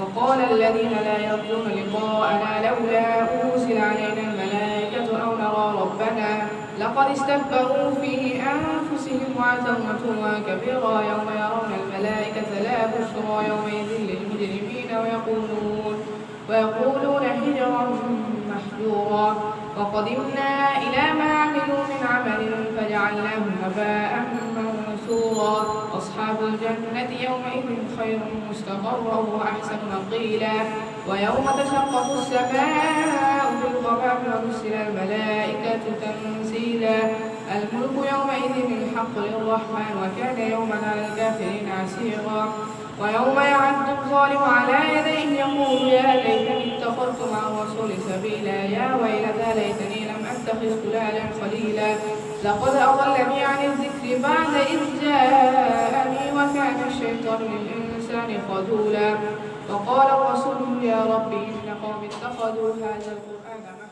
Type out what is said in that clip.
وقال الذين لا يرجون لقاءنا لولا أرسل علينا الملائكة أو نرى ربنا لقد استكبروا في أنفسهم وعتوا عتوا كبيرا يوم يرون الملائكة لا بشرى يومئذ للمجرمين ويقولون ويقولون حجرا محجورا وقدمنا إلى منثورا أصحاب الجنة يومئذ خير مستقرا وأحسن مقيلا. ويوم تشقق السماء بالغمام ونزل الملائكة تنزيلا الملك يومئذ الحق للرحمن وكان يوما على الكافرين عسيرا. ويوم يعد الظالم على يديه يقول يا ليتني اتخذت مع الرسول سبيلا. يا ويلتى ليتني لم أتخذ فلانا خليلا. لقد أضلني عن الذكر بعد إذ الشيطان للانسان خذولا. وقال الرسول يا ربي إن قوم اتخذوا هذا محجورا